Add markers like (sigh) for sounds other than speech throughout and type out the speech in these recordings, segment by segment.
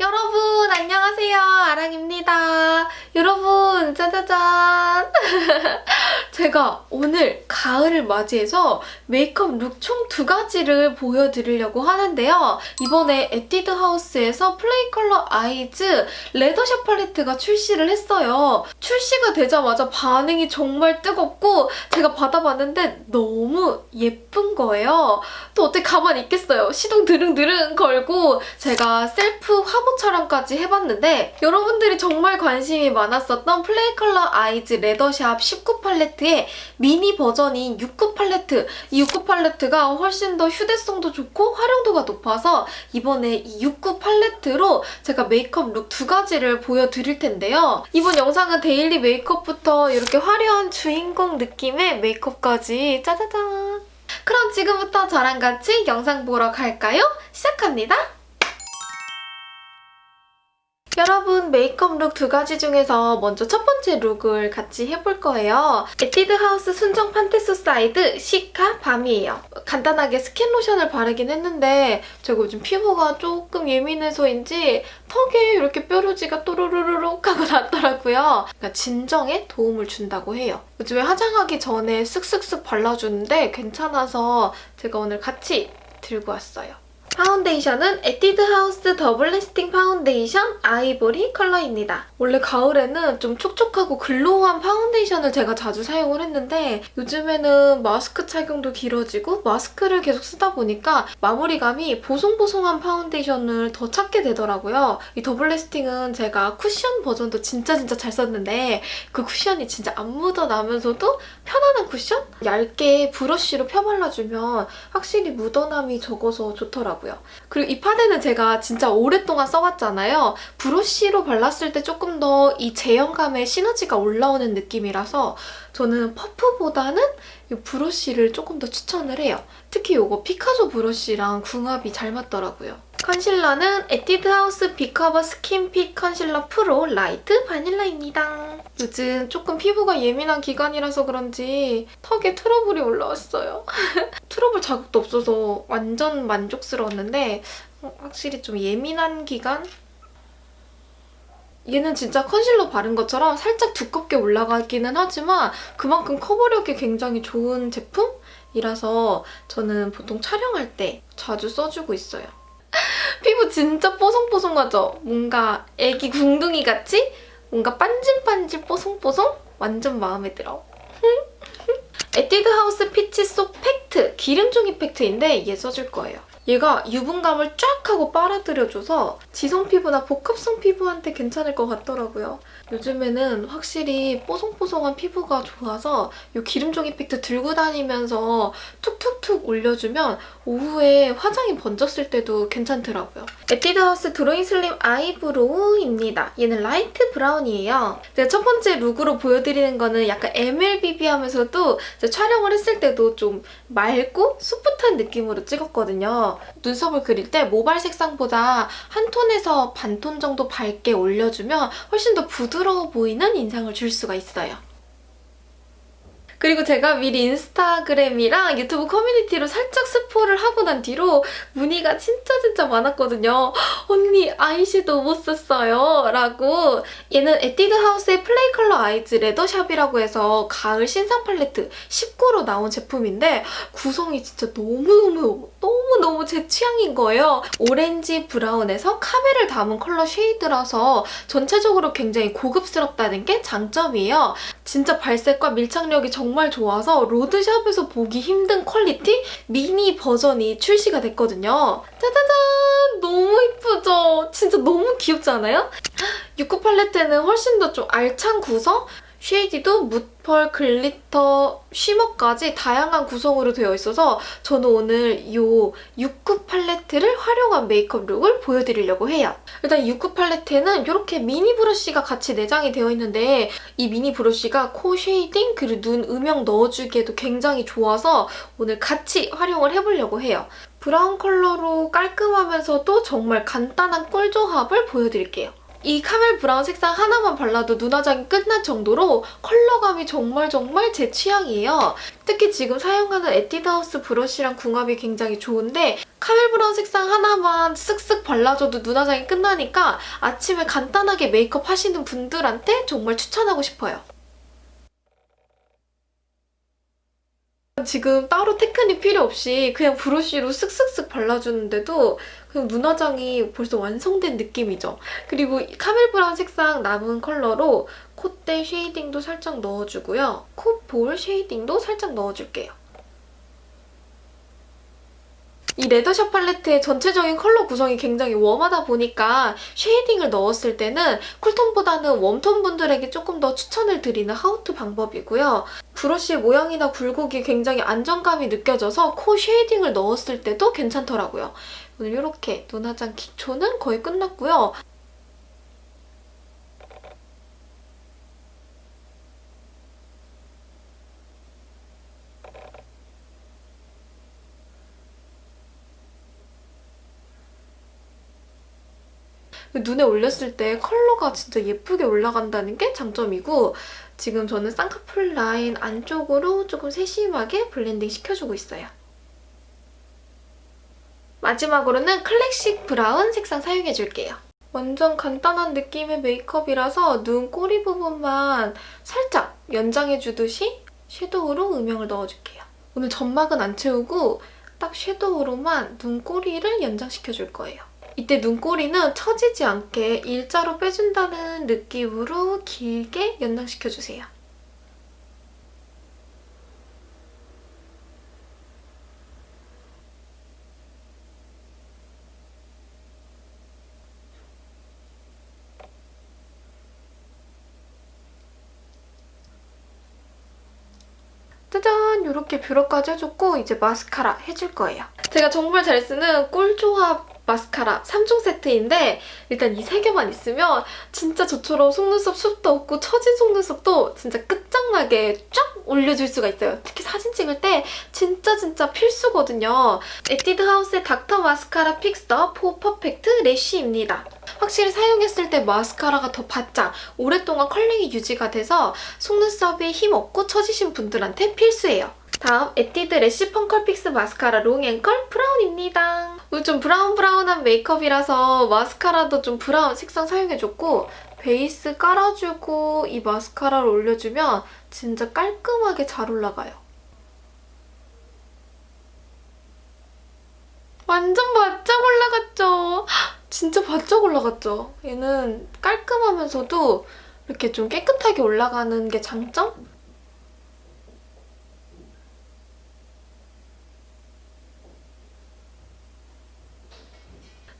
여러분 안녕하세요. 아랑입니다. 여러분 짜자잔 (laughs) 제가 오늘 가을을 맞이해서 메이크업 룩 총 두 가지를 보여드리려고 하는데요. 이번에 에뛰드 하우스에서 플레이 컬러 아이즈 레더샵 팔레트가 출시를 했어요. 출시가 되자마자 반응이 정말 뜨겁고 제가 받아봤는데 너무 예쁜 거예요. 또 어떻게 가만히 있겠어요? 시동 드릉드릉 걸고 제가 셀프 화보 촬영까지 해봤는데 여러분들이 정말 관심이 많았었던 플레이 컬러 아이즈 레더샵 19 팔레트의 미니 버전인 69 팔레트 이69 팔레트가 훨씬 더 휴대성도 좋고 활용도가 높아서 이번에 이69 팔레트로 제가 메이크업 룩 두 가지를 보여드릴 텐데요. 이번 영상은 데일리 메이크업부터 이렇게 화려한 주인공 느낌의 메이크업까지 짜자잔 그럼 지금부터 저랑 같이 영상 보러 갈까요? 시작합니다. 여러분 메이크업 룩 두 가지 중에서 먼저 첫 번째 룩을 같이 해볼 거예요. 에뛰드 하우스 순정 판테소사이드 시카 밤이에요. 간단하게 스킨 로션을 바르긴 했는데 제가 요즘 피부가 조금 예민해서인지 턱에 이렇게 뾰루지가 또르르르륵 하고 났더라고요. 그러니까 진정에 도움을 준다고 해요. 요즘에 화장하기 전에 쓱쓱쓱 발라주는데 괜찮아서 제가 오늘 같이 들고 왔어요. 파운데이션은 에뛰드 하우스 더블 래스팅 파운데이션 아이보리 컬러입니다. 원래 가을에는 좀 촉촉하고 글로우한 파운데이션을 제가 자주 사용을 했는데 요즘에는 마스크 착용도 길어지고 마스크를 계속 쓰다 보니까 마무리감이 보송보송한 파운데이션을 더 찾게 되더라고요. 이 더블 래스팅은 제가 쿠션 버전도 진짜 진짜 잘 썼는데 그 쿠션이 진짜 안 묻어나면서도 편안한 쿠션? 얇게 브러쉬로 펴발라주면 확실히 묻어남이 적어서 좋더라고요. 그리고 이 파데는 제가 진짜 오랫동안 써왔잖아요. 브러쉬로 발랐을 때 조금 더 이 제형감의 시너지가 올라오는 느낌이라서 저는 퍼프보다는 이 브러쉬를 조금 더 추천을 해요. 특히 이거 피카소 브러쉬랑 궁합이 잘 맞더라고요. 컨실러는 에뛰드 하우스 빅커버 스킨핏 컨실러 프로 라이트 바닐라입니다. 요즘 조금 피부가 예민한 기간이라서 그런지 턱에 트러블이 올라왔어요. (laughs) 트러블 자국도 없어서 완전 만족스러웠는데 확실히 좀 예민한 기간? 얘는 진짜 컨실러 바른 것처럼 살짝 두껍게 올라가기는 하지만 그만큼 커버력이 굉장히 좋은 제품이라서 저는 보통 촬영할 때 자주 써주고 있어요. 피부 진짜 뽀송뽀송하죠? 뭔가 애기 궁둥이 같이 뭔가 반질반질 뽀송뽀송? 완전 마음에 들어. (laughs) 에뛰드 하우스 피치 속 팩트 기름종이 팩트인데 얘 써줄 거예요. 얘가 유분감을 쫙 하고 빨아들여줘서 지성 피부나 복합성 피부한테 괜찮을 것 같더라고요. 요즘에는 확실히 뽀송뽀송한 피부가 좋아서 이 기름종이 팩트 들고 다니면서 툭툭툭 올려주면 오후에 화장이 번졌을 때도 괜찮더라고요. 에뛰드 하우스 drawing slim eyebrow입니다. 얘는 light brown이에요. 제가 첫 번째 룩으로 보여드리는 거는 약간 MLBB 하면서도 촬영을 했을 때도 좀 맑고 풋풋한 느낌으로 찍었거든요. 눈썹을 그릴 때 모발 색상보다 한 톤에서 반 톤 정도 밝게 올려주면 훨씬 더 부드러워 보이는 인상을 줄 수가 있어요. 그리고 제가 미리 인스타그램이랑 유튜브 커뮤니티로 살짝 스포를 하고 난 뒤로 문의가 진짜 진짜 많았거든요. 언니 아이섀도우 못 썼어요 라고 얘는 에뛰드 하우스의 Play Color Eyes Leather Shop이라고 해서 가을 신상 팔레트 19로 나온 제품인데 구성이 진짜 너무너무 너무너무 제 취향인 거예요. 오렌지 브라운에서 카멜을 담은 color shade라서 전체적으로 굉장히 고급스럽다는 게 장점이에요. 진짜 발색과 밀착력이 정말 좋아서 로드샵에서 보기 힘든 quality 미니 버전이 출시가 됐거든요. 짜자잔! 너무 이쁘죠? 진짜 너무 귀엽지 않아요? (gasps) 69 팔레트는 훨씬 더 좀 알찬 구성? shade도 무펄, glitter, shimmer까지 다양한 구성으로 되어 있어서 저는 오늘 이 69 팔레트를 활용한 메이크업 룩을 보여드리려고 해요. 일단 69 팔레트에는 이렇게 미니 브러쉬가 같이 내장이 되어 있는데 이 미니 브러쉬가 코 shading 그리고 눈 음영 넣어주기에도 굉장히 좋아서 오늘 같이 활용을 해보려고 해요. 브라운 컬러로 깔끔하면서도 정말 간단한 꿀 조합을 보여드릴게요. 이 카멜 브라운 색상 하나만 발라도 눈 화장이 끝날 정도로 컬러감이 정말 정말 제 취향이에요. 특히 지금 사용하는 에뛰드하우스 브러쉬랑 궁합이 굉장히 좋은데 카멜 브라운 색상 하나만 쓱쓱 발라줘도 눈 화장이 끝나니까 아침에 간단하게 메이크업 하시는 분들한테 정말 추천하고 싶어요. 지금 따로 테크닉 필요 없이 그냥 브러쉬로 쓱쓱쓱 발라주는데도 그냥 눈화장이 벌써 완성된 느낌이죠. 그리고 카멜 브라운 색상 남은 컬러로 콧대 shading도 살짝 넣어주고요. 콧볼 shading도 살짝 넣어줄게요. 이 Leather Shop 팔레트의 전체적인 컬러 구성이 굉장히 웜하다 보니까 shading을 넣었을 때는 쿨톤보다는 웜톤 분들에게 조금 더 추천을 드리는 how to 방법이고요. 브러쉬의 모양이나 굴곡이 굉장히 안정감이 느껴져서 코 shading을 넣었을 때도 괜찮더라고요. 오늘 이렇게 눈화장 기초는 거의 끝났고요. 눈에 올렸을 때 컬러가 진짜 예쁘게 올라간다는 게 장점이고 지금 저는 쌍꺼풀 라인 안쪽으로 조금 세심하게 블렌딩 시켜주고 있어요. 마지막으로는 클래식 브라운 색상 사용해줄게요. 완전 간단한 느낌의 메이크업이라서 눈 꼬리 부분만 살짝 연장해주듯이 섀도우로 음영을 넣어줄게요. 오늘 점막은 안 채우고 딱 섀도우로만 눈 꼬리를 연장시켜줄 거예요. 이때 눈꼬리는 처지지 않게 일자로 빼준다는 느낌으로 길게 연장시켜주세요. 짜잔! 이렇게 뷰러까지 해줬고 이제 마스카라 해줄 거예요. 제가 정말 잘 쓰는 꿀조합 마스카라 3종 세트인데 일단 이 세 개만 있으면 진짜 저처럼 속눈썹 숱도 없고 처진 속눈썹도 진짜 끝장나게 쫙 올려줄 수가 있어요. 특히 사진 찍을 때 진짜 진짜 필수거든요. 에뛰드 하우스의 Dr. Mascara Fixer for Perfect Lash입니다. 확실히 사용했을 때 마스카라가 더 바짝 오랫동안 curling이 유지가 돼서 속눈썹에 힘 없고 처지신 분들한테 필수예요. 다음 에뛰드 래쉬 펑컬 픽스 마스카라 롱앤컬 브라운입니다. 오늘 좀 브라운 브라운한 메이크업이라서 마스카라도 좀 브라운 색상 사용해줬고 베이스 깔아주고 이 마스카라를 올려주면 진짜 깔끔하게 잘 올라가요. 완전 바짝 올라갔죠? (gasps) 진짜 바짝 올라갔죠? 얘는 깔끔하면서도 이렇게 좀 깨끗하게 올라가는 게 장점?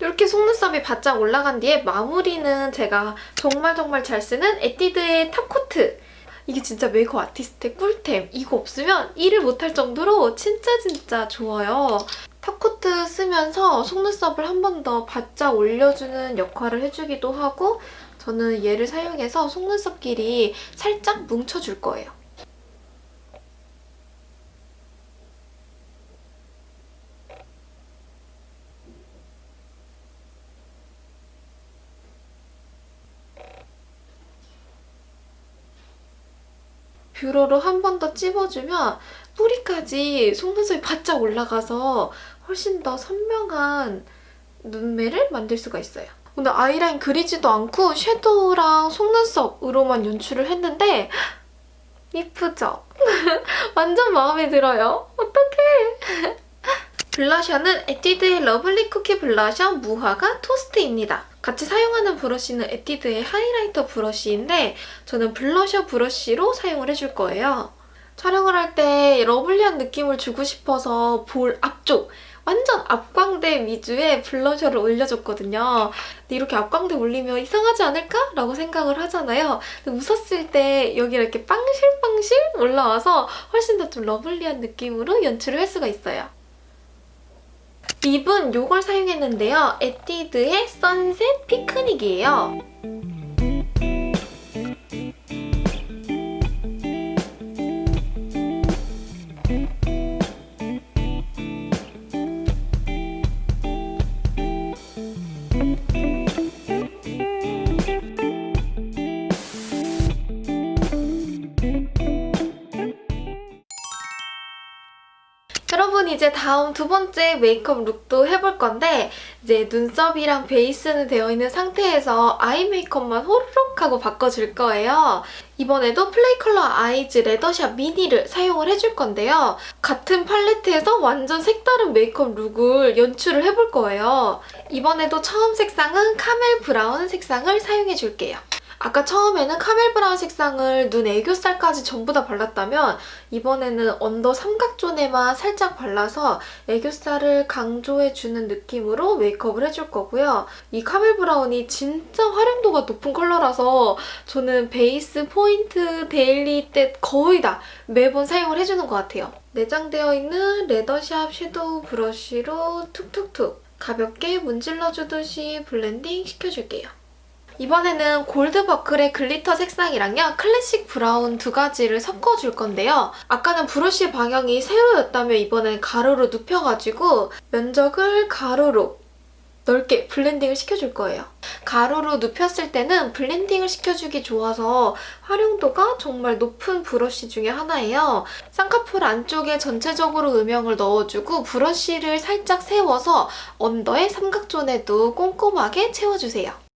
이렇게 속눈썹이 바짝 올라간 뒤에 마무리는 제가 정말 정말 잘 쓰는 에뛰드의 top coat 이게 진짜 메이크업 아티스트의 꿀템. 이거 없으면 일을 못할 정도로 진짜 진짜 좋아요. top coat 쓰면서 속눈썹을 한 번 더 바짝 올려주는 역할을 해주기도 하고 저는 얘를 사용해서 속눈썹 길이 살짝 뭉쳐줄 거예요. 뷰러로 한 번 더 찝어주면 뿌리까지 속눈썹이 바짝 올라가서 훨씬 더 선명한 눈매를 만들 수가 있어요. 오늘 아이라인 그리지도 않고 섀도우랑 속눈썹으로만 연출을 했는데 이쁘죠? (laughs) 완전 마음에 들어요. 어떡해! 블러셔는 에뛰드의 Lovely Cookie Blusher 무화과 토스트입니다. 같이 사용하는 브러쉬는 에뛰드의 highlighter 브러쉬인데 저는 블러셔 브러쉬로 사용을 해줄 거예요. 촬영을 할 때 lovely한 느낌을 주고 싶어서 볼 앞쪽 완전 앞광대 위주의 블러셔를 올려줬거든요. 근데 이렇게 앞광대 올리면 이상하지 않을까? 라고 생각을 하잖아요. 웃었을 때 여기 이렇게 빵실빵실 올라와서 훨씬 더 좀 lovely한 느낌으로 연출을 할 수가 있어요. 립은 이걸 사용했는데요. 에뛰드의 Sunset Picnic이에요. 다음 두 번째 메이크업 룩도 해볼 건데 이제 눈썹이랑 베이스는 되어 있는 상태에서 아이 메이크업만 호로록 하고 바꿔줄 거예요. 이번에도 Play Color Eyes Leather Shop Mini를 사용을 해줄 건데요. 같은 팔레트에서 완전 색다른 메이크업 룩을 연출을 해볼 거예요. 이번에도 처음 색상은 카멜 브라운 색상을 사용해줄게요. 아까 처음에는 카멜 브라운 색상을 눈 애교살까지 전부 다 발랐다면 이번에는 언더 삼각존에만 살짝 발라서 애교살을 강조해주는 느낌으로 메이크업을 해줄 거고요. 이 카멜 브라운이 진짜 활용도가 높은 컬러라서 저는 베이스, 포인트, 데일리 때 거의 다 매번 사용을 해주는 것 같아요. 내장되어 있는 레더샵 섀도우 브러쉬로 툭툭툭 가볍게 문질러주듯이 블렌딩 시켜줄게요. 이번에는 골드 버클의 글리터 색상이랑요. 클래식 브라운 두 가지를 섞어줄 건데요. 아까는 브러쉬 방향이 세로였다면 이번엔 가로로 눕혀가지고 면적을 가로로 넓게 블렌딩을 시켜줄 거예요. 가로로 눕혔을 때는 블렌딩을 시켜주기 좋아서 활용도가 정말 높은 브러쉬 중에 하나예요. 쌍꺼풀 안쪽에 전체적으로 음영을 넣어주고 브러쉬를 살짝 세워서 언더의 삼각존에도 꼼꼼하게 채워주세요.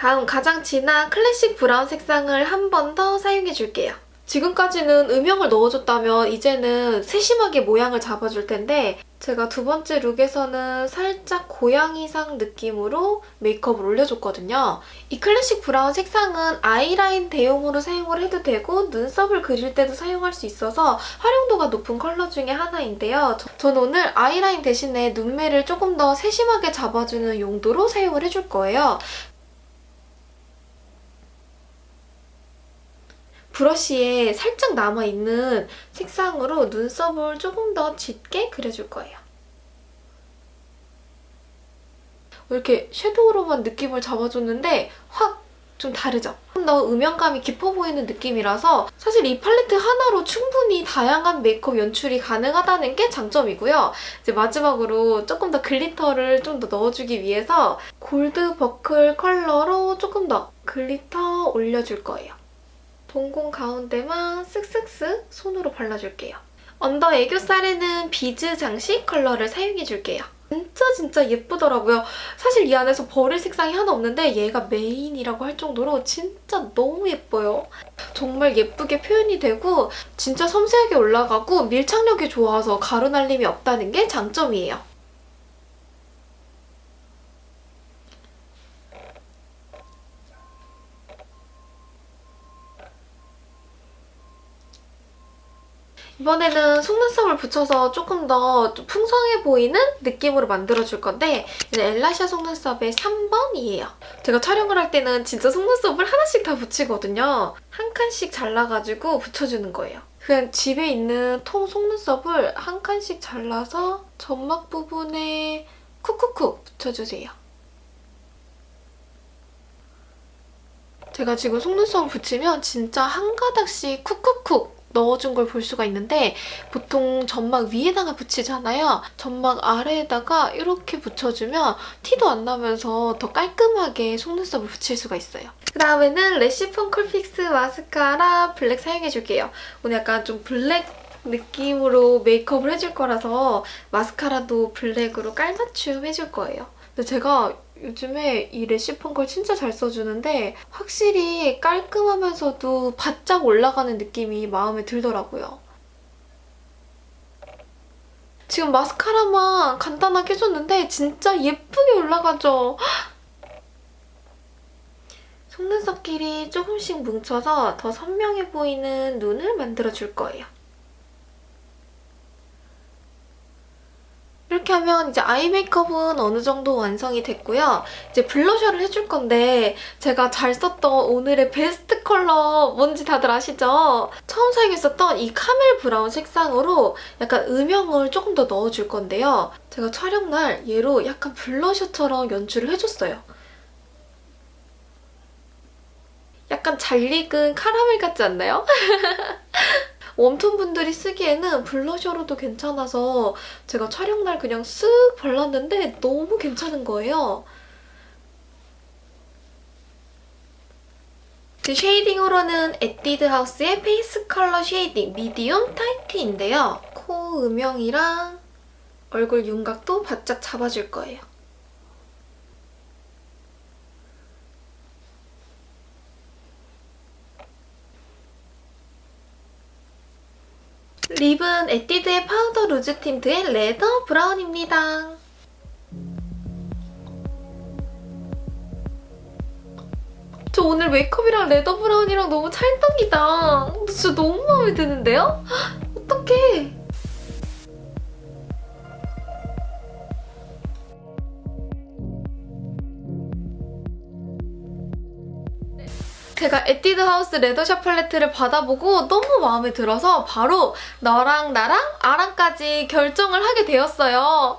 다음 가장 진한 클래식 브라운 색상을 한 번 더 사용해줄게요. 지금까지는 음영을 넣어줬다면 이제는 세심하게 모양을 잡아줄 텐데 제가 두 번째 룩에서는 살짝 고양이상 느낌으로 메이크업을 올려줬거든요. 이 클래식 브라운 색상은 아이라인 대용으로 사용을 해도 되고 눈썹을 그릴 때도 사용할 수 있어서 활용도가 높은 컬러 중에 하나인데요. 저는 오늘 아이라인 대신에 눈매를 조금 더 세심하게 잡아주는 용도로 사용을 해줄 거예요. 브러쉬에 살짝 남아있는 색상으로 눈썹을 조금 더 짙게 그려줄 거예요. 이렇게 섀도우로만 느낌을 잡아줬는데 확 좀 다르죠? 좀 더 음영감이 깊어 보이는 느낌이라서 사실 이 팔레트 하나로 충분히 다양한 메이크업 연출이 가능하다는 게 장점이고요. 이제 마지막으로 조금 더 글리터를 좀 더 넣어주기 위해서 골드 버클 컬러로 조금 더 글리터 올려줄 거예요. 동공 가운데만 쓱쓱쓱 손으로 발라줄게요. 언더 애교살에는 비즈 장식 컬러를 사용해줄게요. 진짜 진짜 예쁘더라고요. 사실 이 안에서 버릴 색상이 하나 없는데 얘가 메인이라고 할 정도로 진짜 너무 예뻐요. 정말 예쁘게 표현이 되고 진짜 섬세하게 올라가고 밀착력이 좋아서 가루 날림이 없다는 게 장점이에요. 이번에는 속눈썹을 붙여서 조금 더 풍성해 보이는 느낌으로 만들어줄 건데 이제 엘라샤 속눈썹의 3번이에요. 제가 촬영을 할 때는 진짜 속눈썹을 하나씩 다 붙이거든요. 한 칸씩 잘라가지고 붙여주는 거예요. 그냥 집에 있는 통 속눈썹을 한 칸씩 잘라서 점막 부분에 쿡쿡쿡 붙여주세요. 제가 지금 속눈썹을 붙이면 진짜 한 가닥씩 쿡쿡쿡 넣어준 걸 볼 수가 있는데 보통 점막 위에다가 붙이잖아요. 점막 아래에다가 이렇게 붙여주면 티도 안 나면서 더 깔끔하게 속눈썹을 붙일 수가 있어요. 그다음에는 래쉬펌 컬픽스 마스카라 블랙 사용해줄게요. 오늘 약간 좀 블랙 느낌으로 메이크업을 해줄 거라서 마스카라도 블랙으로 깔맞춤 해줄 거예요. 근데 제가 요즘에 이 래쉬펌 걸 진짜 잘 써주는데 확실히 깔끔하면서도 바짝 올라가는 느낌이 마음에 들더라고요. 지금 마스카라만 간단하게 해줬는데 진짜 예쁘게 올라가죠? 속눈썹끼리 조금씩 뭉쳐서 더 선명해 보이는 눈을 만들어줄 거예요. 이렇게 하면 이제 아이 메이크업은 어느 정도 완성이 됐고요. 이제 블러셔를 해줄 건데 제가 잘 썼던 오늘의 베스트 컬러 뭔지 다들 아시죠? 처음 사용했었던 이 카멜 브라운 색상으로 약간 음영을 조금 더 넣어줄 건데요. 제가 촬영날 얘로 약간 블러셔처럼 연출을 해줬어요. 약간 잘 익은 카라멜 같지 않나요? (laughs) 웜톤 분들이 쓰기에는 블러셔로도 괜찮아서 제가 촬영날 그냥 쓱 발랐는데 너무 괜찮은 거예요. 그 쉐이딩으로는 에뛰드 하우스의 페이스 컬러 쉐이딩 미디움 타이트인데요. 코 음영이랑 얼굴 윤곽도 바짝 잡아줄 거예요. 립은 에뛰드의 파우더 루즈 틴트의 레더 브라운입니다. 저 오늘 메이크업이랑 레더 브라운이랑 너무 찰떡이다. 진짜 너무 마음에 드는데요? 어떡해. 제가 에뛰드 하우스 레더샵 팔레트를 받아보고 너무 마음에 들어서 바로 너랑 나랑 아랑까지 결정을 하게 되었어요.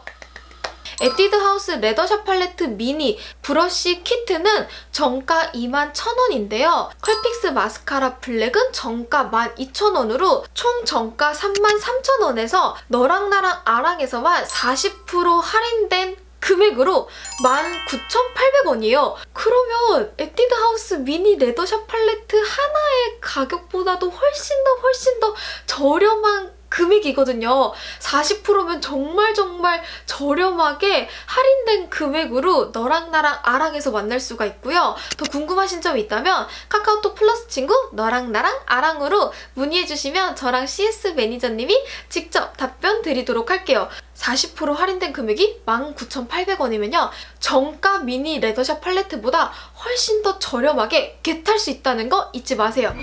에뛰드 하우스 레더샵 팔레트 미니 브러쉬 키트는 정가 21,000원인데요. 컬픽스 마스카라 블랙은 정가 12,000원으로 총 정가 33,000원에서 너랑 나랑 아랑에서만 40% 할인된 금액으로 19,800원이에요. 그러면 에뛰드 하우스 미니 레더샵 팔레트 하나의 가격보다도 훨씬 더 훨씬 더 저렴한 금액이거든요. 40%면 정말 정말 저렴하게 할인된 금액으로 너랑 나랑 아랑에서 만날 수가 있고요. 더 궁금하신 점이 있다면 카카오톡 플러스 친구 너랑 나랑 아랑으로 문의해주시면 저랑 CS 매니저님이 직접 답변 드리도록 할게요. 40% 할인된 금액이 19,800원이면요. 정가 미니 레더샵 팔레트보다 훨씬 더 저렴하게 겟할 수 있다는 거 잊지 마세요.